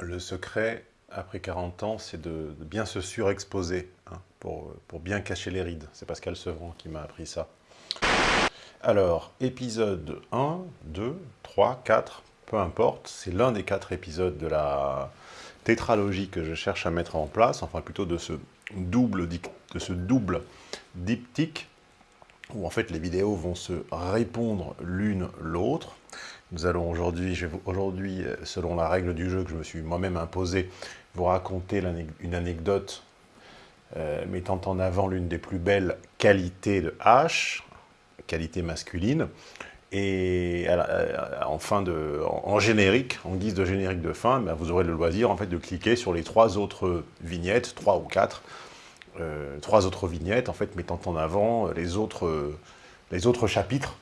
Le secret, après 40 ans, c'est de, bien se surexposer, hein, pour, pour bien cacher les rides. C'est Pascal Sevran qui m'a appris ça. Alors, épisode 1, 2, 3, 4, peu importe, c'est l'un des quatre épisodes de la tétralogie que je cherche à mettre en place, enfin plutôt de ce double, de ce double diptyque, où en fait les vidéos vont se répondre l'une l'autre. Nous allons aujourd'hui, aujourd'hui, selon la règle du jeu que je me suis moi-même imposé, vous raconter une anecdote euh, mettant en avant l'une des plus belles qualités de H, qualité masculine, et euh, en, fin de, en, générique, en guise de générique de fin, ben, vous aurez le loisir en fait, de cliquer sur les trois autres vignettes, trois ou quatre, euh, trois autres vignettes, en fait, mettant en avant les autres, les autres chapitres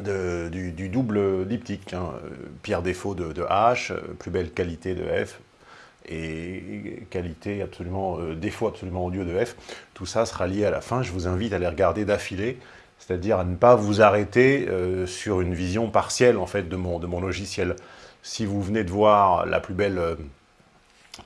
du, double diptyque. Hein. Pire défaut de, H, plus belle qualité de F, et qualité absolument, euh, défaut absolument odieux de F. Tout ça sera lié à la fin. Je vous invite à les regarder d'affilée, c'est-à-dire à ne pas vous arrêter euh, sur une vision partielle en fait de mon, logiciel. Si vous venez de voir la plus belle euh,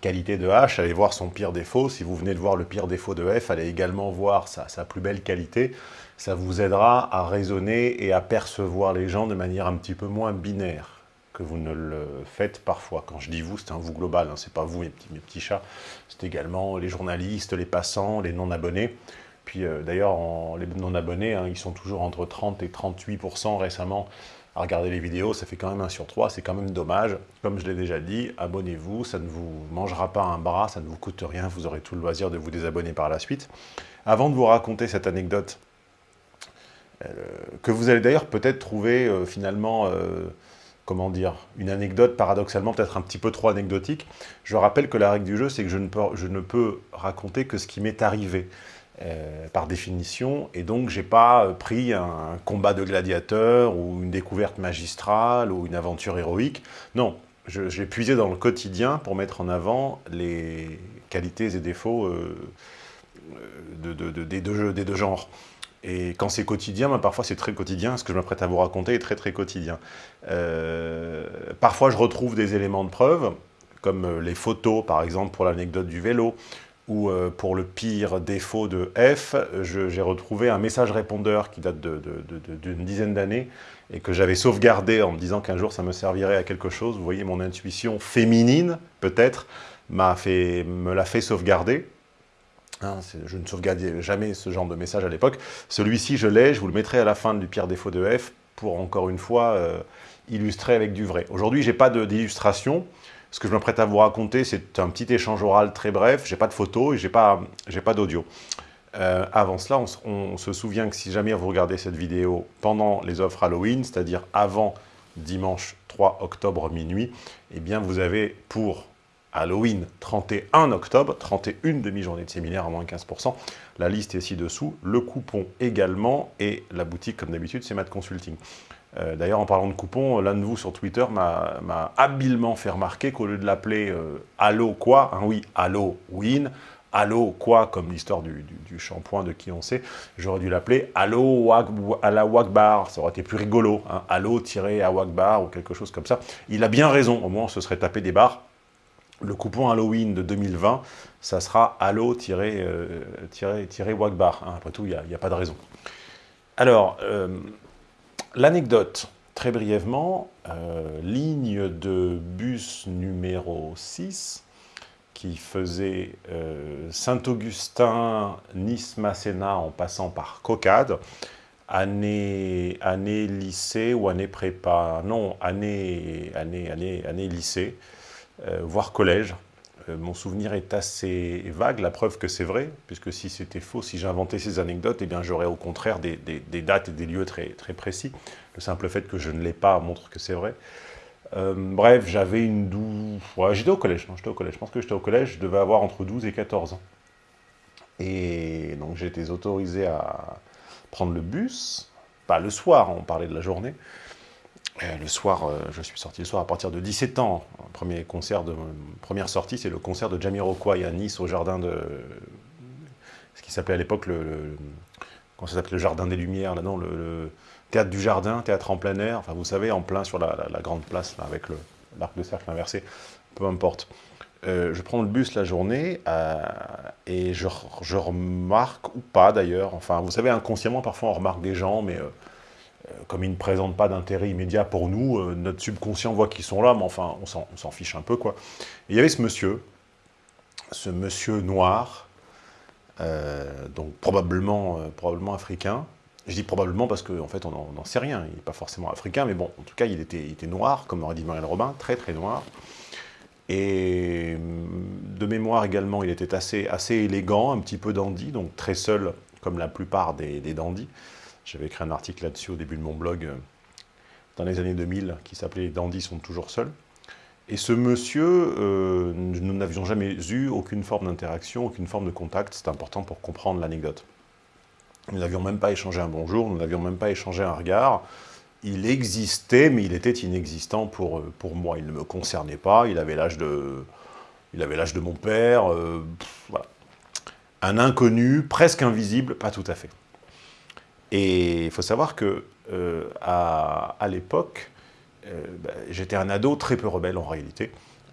qualité de H, allez voir son pire défaut. Si vous venez de voir le pire défaut de F, allez également voir sa, sa plus belle qualité. Ça vous aidera à raisonner et à percevoir les gens de manière un petit peu moins binaire que vous ne le faites parfois. Quand je dis vous, c'est un vous global, hein, c'est pas vous mes petits, mes petits chats, c'est également les journalistes, les passants, les non-abonnés. Puis euh, d'ailleurs, les non-abonnés, hein, ils sont toujours entre 30 et 38% récemment à regarder les vidéos, ça fait quand même un sur 3, c'est quand même dommage. Comme je l'ai déjà dit, abonnez-vous, ça ne vous mangera pas un bras, ça ne vous coûte rien, vous aurez tout le loisir de vous désabonner par la suite. Avant de vous raconter cette anecdote, euh, que vous allez d'ailleurs peut-être trouver euh, finalement comment dire, une anecdote paradoxalement peut-être un petit peu trop anecdotique. Je rappelle que la règle du jeu, c'est que je ne peux raconter que ce qui m'est arrivé. Euh, par définition, et donc j'ai pas euh, pris un combat de gladiateur ou une découverte magistrale ou une aventure héroïque. Non, j'ai puisé dans le quotidien pour mettre en avant les qualités et défauts euh, de, des, deux, genres. Et quand c'est quotidien, ben, parfois c'est très quotidien, ce que je m'apprête à vous raconter est très très quotidien. Parfois je retrouve des éléments de preuve, comme les photos par exemple pour l'anecdote du vélo, ou euh, pour le pire défaut de F, j'ai retrouvé un message répondeur qui date d'une dizaine d'années, et que j'avais sauvegardé en me disant qu'un jour ça me servirait à quelque chose. Vous voyez, mon intuition féminine, peut-être, me l'a fait sauvegarder. Hein, je ne sauvegardais jamais ce genre de message à l'époque. Celui-ci, je l'ai, je vous le mettrai à la fin du pire défaut de F pour, encore une fois, euh, illustrer avec du vrai. Aujourd'hui, je n'ai pas d'illustration. Ce que je me prête à vous raconter, c'est un petit échange oral très bref. Je n'ai pas de photos et je n'ai pas, pas d'audio. Euh, avant cela, on, se souvient que si jamais vous regardez cette vidéo pendant les offres Halloween, c'est-à-dire avant dimanche 3 octobre minuit, eh bien vous avez pour Halloween 31 octobre, 31 demi-journée de séminaire à moins 15%. La liste est ci-dessous, le coupon également, et la boutique, comme d'habitude, c'est Mad Consulting. Euh, d'ailleurs, en parlant de coupon, l'un de vous sur Twitter m'a habilement fait remarquer qu'au lieu de l'appeler euh, Allo quoi, hein, oui, Halloween, Allo quoi, comme l'histoire du, shampoing de qui on sait, j'aurais dû l'appeler Allo la Wagbar, ça aurait été plus rigolo, hein, Allo-à Wagbar ou quelque chose comme ça. Il a bien raison, au moins on se serait tapé des barres le coupon Halloween de 2020, ça sera Halo-Wagbar. Hein. Après tout, il n'y a, pas de raison. Alors, euh, l'anecdote, très brièvement, euh, ligne de bus numéro 6, qui faisait euh, Saint-Augustin, Nice-Masséna en passant par Cocade, année, année lycée ou année prépa, non, année, année, année, année lycée, euh, voire collège. Mon souvenir est assez vague, la preuve que c'est vrai, puisque si c'était faux, si j'inventais ces anecdotes, eh bien j'aurais au contraire des, dates et des lieux très, précis. Le simple fait que je ne l'ai pas montre que c'est vrai. Euh, bref, j'avais une douze... j'étais au collège, non, j'étais au collège. Je pense que j'étais au collège, je devais avoir entre 12 et 14 ans. Et donc j'étais autorisé à prendre le bus, pas le soir, on parlait de la journée, le soir, euh, je suis sorti le soir à partir de 17 ans. Premier concert première sortie, c'est le concert de Jamiroquai à Nice au jardin de ce qui s'appelait à l'époque le, ça s'appelait le jardin des Lumières là non le, théâtre du jardin, théâtre en plein air. Enfin vous savez en plein sur la, grande place avec l'arc de cercle inversé. peu importe. Euh, je prends le bus la journée euh, et je, remarque, ou pas d'ailleurs, enfin vous savez inconsciemment parfois on remarque des gens, mais comme ils ne présentent pas d'intérêt immédiat pour nous, notre subconscient voit qu'ils sont là, mais enfin on s'en fiche un peu quoi. Et il y avait ce monsieur, ce monsieur noir, donc probablement, probablement africain, je dis probablement parce qu'en en fait, on n'en sait rien. Il n'est pas forcément africain, mais bon, en tout cas, il était, était noir, comme aurait dit Marielle Robin, très très noir. Et de mémoire également, il était assez, assez élégant, un petit peu dandy, donc très seul, comme la plupart des, des dandys. J'avais écrit un article là-dessus au début de mon blog, euh, dans les années 2000, qui s'appelait « Les sont toujours seuls ». Et ce monsieur, euh, nous n'avions jamais eu aucune forme d'interaction, aucune forme de contact. C'est important pour comprendre l'anecdote. Nous n'avions même pas échangé un bonjour, nous n'avions même pas échangé un regard. Il existait, mais il était inexistant pour, euh, pour moi. Il ne me concernait pas, il avait l'âge de, de mon père. Un inconnu, presque invisible, pas tout à fait. Et il faut savoir que euh, à, l'époque, bah, j'étais un ado très peu rebelle en réalité.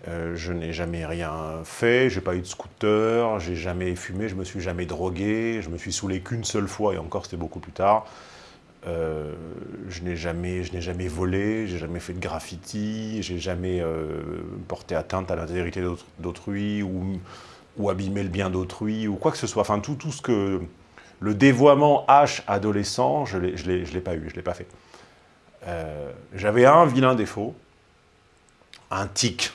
Euh, je n'ai jamais rien fait, j'ai pas eu de scooter, j'ai jamais fumé, je me suis jamais drogué, je me suis saoulé qu'une seule fois, et encore c'était beaucoup plus tard. Euh, je n'ai jamais, jamais volé, jamais fait de graffiti, j'ai jamais euh, porté atteinte à l'intégrité d'autrui, ou, ou abîmé le bien d'autrui, ou quoi que ce soit. Enfin, tout, tout ce que... Le dévoiement H adolescent, je ne l'ai pas eu, je l'ai pas fait. J'avais un vilain défaut, un tic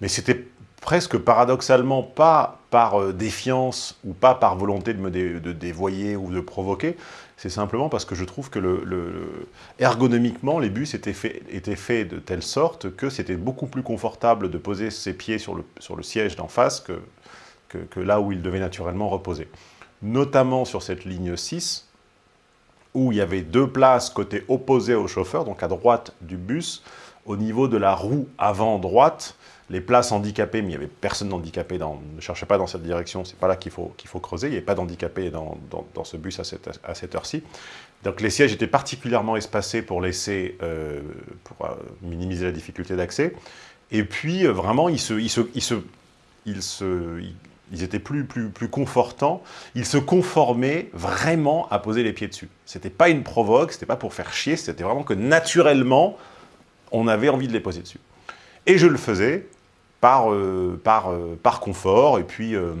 mais c'était presque paradoxalement pas par euh, défiance ou pas par volonté de me dévoyer ou de provoquer, c'est simplement parce que je trouve que ergonomiquement, les bus étaient faits de telle sorte que c'était beaucoup plus confortable de poser ses pieds sur le, sur le siège d'en face que, que, là où il devait naturellement reposer. Notamment sur cette ligne 6, où il y avait deux places côté opposé au chauffeur, donc à droite du bus, au niveau de la roue avant droite, les places handicapées, mais il n'y avait personne d'handicapé, ne cherchez pas dans cette direction, c'est pas là qu'il faut, faut creuser, il n'y avait pas d'handicapé dans, ce bus à cette, à cette heure-ci. Donc les sièges étaient particulièrement espacés pour laisser, euh, pour euh, minimiser la difficulté d'accès. Et puis euh, vraiment, ils, se, ils, se, se, étaient plus, plus, plus confortants, ils se conformaient vraiment à poser les pieds dessus. C'était pas une provoque, c'était pas pour faire chier, c'était vraiment que naturellement, on avait envie de les poser dessus. Et je le faisais, par, euh, par, euh, par confort, et puis euh,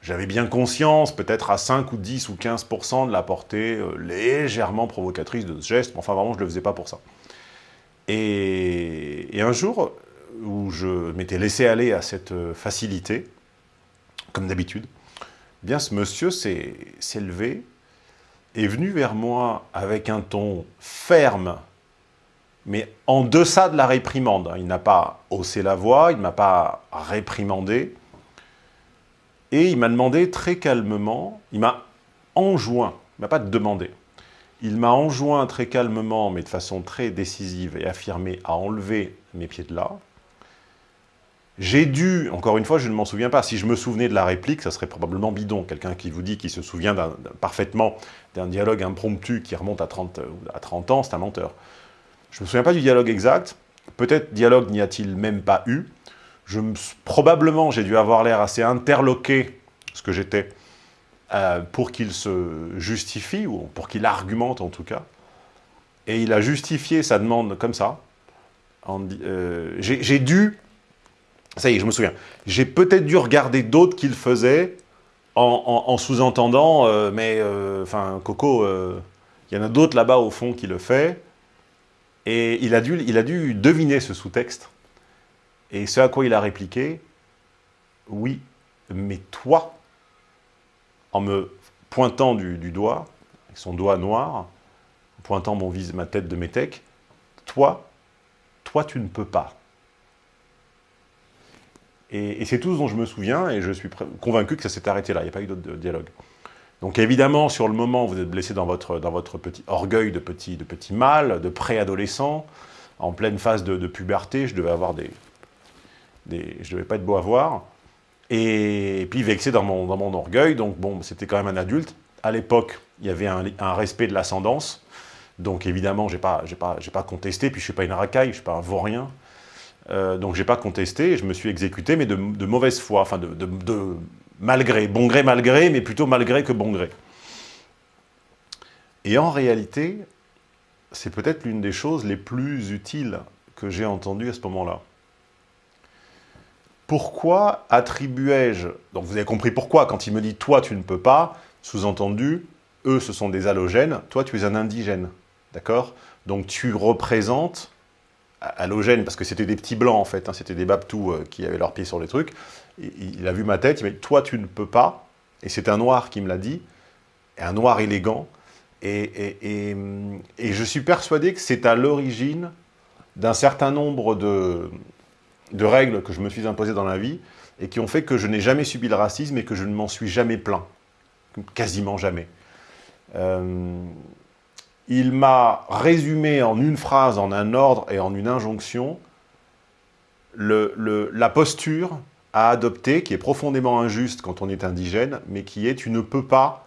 j'avais bien conscience, peut-être à 5 ou 10 ou 15% de la portée légèrement provocatrice de ce geste, mais enfin vraiment je ne le faisais pas pour ça. Et un jour, où je m'étais laissé aller à cette facilité, comme d'habitude, bien ce monsieur s'est levé, est venu vers moi avec un ton ferme mais en deçà de la réprimande. Il n'a pas haussé la voix, il ne m'a pas réprimandé, et il m'a demandé très calmement, il m'a enjoint, il ne m'a pas demandé, il m'a enjoint très calmement, mais de façon très décisive et affirmée, à enlever mes pieds de là. J'ai dû, encore une fois, je ne m'en souviens pas, si je me souvenais de la réplique, ça serait probablement bidon. Quelqu'un qui vous dit qu'il se souvient parfaitement d'un dialogue impromptu qui remonte à 30, à 30 ans, c'est un menteur. Je ne me souviens pas du dialogue exact. Peut-être dialogue n'y a-t-il même pas eu. Je probablement, j'ai dû avoir l'air assez interloqué, ce que j'étais, euh, pour qu'il se justifie, ou pour qu'il argumente en tout cas. Et il a justifié sa demande comme ça. Euh, j'ai dû, ça y est, je me souviens, j'ai peut-être dû regarder d'autres qu'il faisait en, sous-entendant, euh, mais, enfin, Coco, il y en a d'autres là-bas au fond qui le fait, et il a dû, deviner ce sous-texte. Et ce à quoi il a répliqué, oui, mais toi, en me pointant du, doigt, avec son doigt noir, pointant mon ma tête de métèque, toi, toi tu ne peux pas. Et, c'est tout ce dont je me souviens, et je suis convaincu que ça s'est arrêté là, il n'y a pas eu d'autre dialogue. Donc évidemment, sur le moment, vous êtes blessé dans votre, dans votre petit orgueil de petit, de petit mâle, de préadolescent, en pleine phase de, puberté, je devais avoir des, des... Je devais pas être beau à voir. Et, puis vexé dans mon, dans mon orgueil, donc bon, c'était quand même un adulte. À l'époque, il y avait un, respect de l'ascendance, donc évidemment, je n'ai pas, pas, pas contesté, puis je ne suis pas une racaille, je ne suis pas un vaurien. Euh, donc, j'ai pas contesté, je me suis exécuté, mais de, mauvaise foi, enfin, de, de, malgré, bon gré, malgré, mais plutôt malgré que bon gré. Et en réalité, c'est peut-être l'une des choses les plus utiles que j'ai entendues à ce moment-là. Pourquoi attribuais-je, donc vous avez compris pourquoi, quand il me dit « toi tu ne peux pas », sous-entendu, eux ce sont des halogènes, toi tu es un indigène, d'accord? Donc tu représentes, halogène parce que c'était des petits blancs en fait, hein, c'était des babtous euh, qui avaient leurs pieds sur les trucs, il, a vu ma tête, il m'a dit « toi tu ne peux pas », et c'est un noir qui me l'a dit, un noir élégant, et, et je suis persuadé que c'est à l'origine d'un certain nombre de, règles que je me suis imposées dans la vie et qui ont fait que je n'ai jamais subi le racisme et que je ne m'en suis jamais plaint. Quasiment jamais. Euh, il m'a résumé en une phrase, en un ordre et en une injonction la posture à adopter, qui est profondément injuste quand on est indigène, mais qui est « tu ne peux pas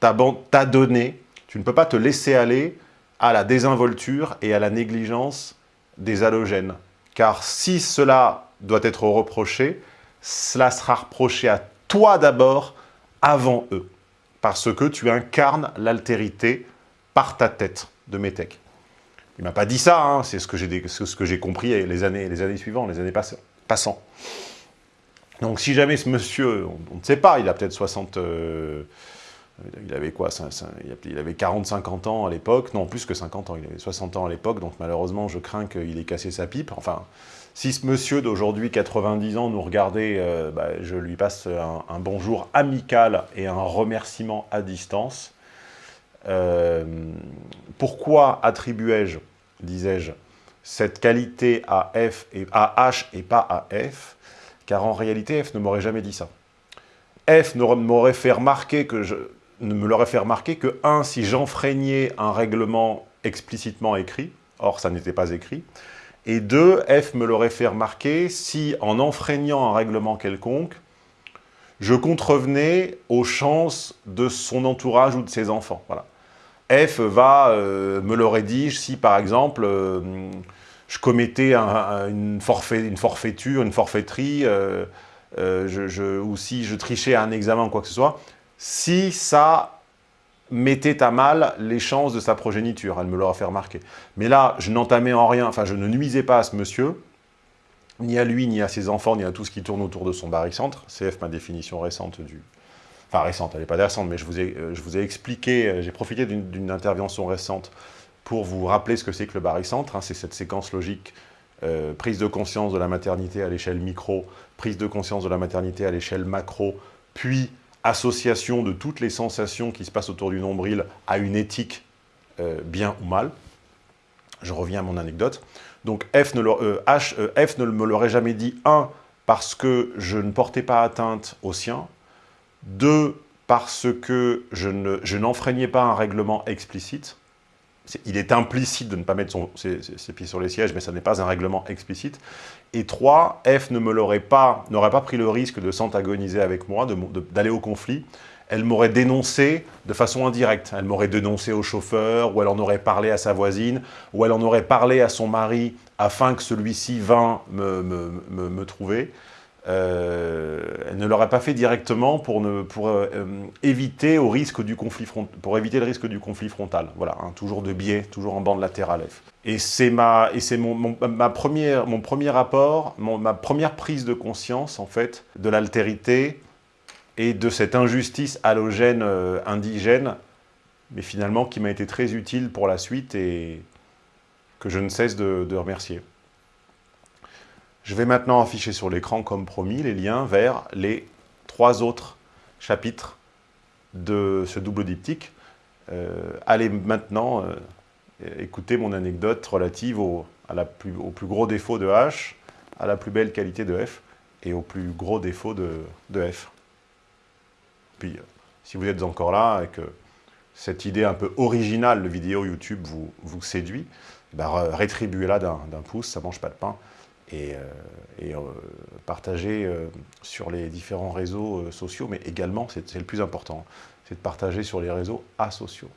t'adonner, tu ne peux pas te laisser aller à la désinvolture et à la négligence des halogènes. Car si cela doit être reproché, cela sera reproché à toi d'abord, avant eux. Parce que tu incarnes l'altérité par ta tête de Métèque. Il m'a pas dit ça, hein, c'est ce que j'ai compris les années, les années suivantes, les années passant. Donc si jamais ce monsieur, on, ne sait pas, il a peut-être 60... Euh, il avait quoi Il avait 40-50 ans à l'époque, non, plus que 50 ans, il avait 60 ans à l'époque, donc malheureusement, je crains qu'il ait cassé sa pipe. Enfin, si ce monsieur d'aujourd'hui, 90 ans, nous regardait, euh, bah, je lui passe un, bonjour amical et un remerciement à distance. Euh, pourquoi attribuais-je, disais-je, cette qualité à, F et, à H et pas à F? Car en réalité, F ne m'aurait jamais dit ça. F m'aurait fait remarquer que je, ne me l'aurait fait remarquer que, un, si j'enfreignais un règlement explicitement écrit, or ça n'était pas écrit, et deux, F me l'aurait fait remarquer si, en enfreignant un règlement quelconque, je contrevenais aux chances de son entourage ou de ses enfants. Voilà. F va, euh, me l'aurait dit si, par exemple, euh, je commettais une, forfait, une, forfaiture, une forfaiterie, euh, ou si je trichais à un examen ou quoi que ce soit, si ça mettait à mal les chances de sa progéniture. Elle me l'aura fait remarquer. Mais là, je n'entamais en rien, enfin, je ne nuisais pas à ce monsieur, ni à lui, ni à ses enfants, ni à tout ce qui tourne autour de son barycentre. CF, ma définition récente du... Enfin, récente, elle n'est pas récente, mais je vous ai, euh, expliqué, euh, j'ai profité d'une intervention récente pour vous rappeler ce que c'est que le barycentre. Hein. c'est cette séquence logique euh, prise de conscience de la maternité à l'échelle micro, prise de conscience de la maternité à l'échelle macro, puis association de toutes les sensations qui se passent autour du nombril à une éthique bien ou mal. Je reviens à mon anecdote. Donc F ne, euh, euh, F ne me l'aurait jamais dit, un, parce que je ne portais pas atteinte au sien, deux, parce que je n'enfreignais pas un règlement explicite, il est implicite de ne pas mettre ses, pieds sur les sièges, mais ça n'est pas un règlement explicite. Et trois, F ne me l'aurait n'aurait pas pris le risque de s'antagoniser avec moi, d'aller au conflit. Elle m'aurait dénoncé de façon indirecte. Elle m'aurait dénoncé au chauffeur, ou elle en aurait parlé à sa voisine, ou elle en aurait parlé à son mari afin que celui-ci vînt me, me, me trouver. Euh, elle ne l'aurait pas fait directement pour, ne, pour euh, éviter, au risque du conflit pour éviter le risque du conflit frontal. Voilà, hein, toujours de biais, toujours en bande latérale. Et c'est ma, et mon, mon, ma première, mon premier rapport, ma première prise de conscience, en fait, de l'altérité et de cette injustice halogène euh, indigène, mais finalement qui m'a été très utile pour la suite et que je ne cesse de, remercier. Je vais maintenant afficher sur l'écran, comme promis, les liens vers les trois autres chapitres de ce double diptyque. Euh, allez maintenant euh, écouter mon anecdote relative au plus gros défaut de H, à la plus belle qualité de F et au plus gros défaut de, F. Puis, euh, si vous êtes encore là et que cette idée un peu originale de vidéo YouTube vous, vous séduit, ben, rétribuez-la d'un pouce, ça ne mange pas de pain et, euh, euh, partager euh, sur les différents réseaux sociaux, mais également, c'est le plus important, c'est de partager sur les réseaux asociaux.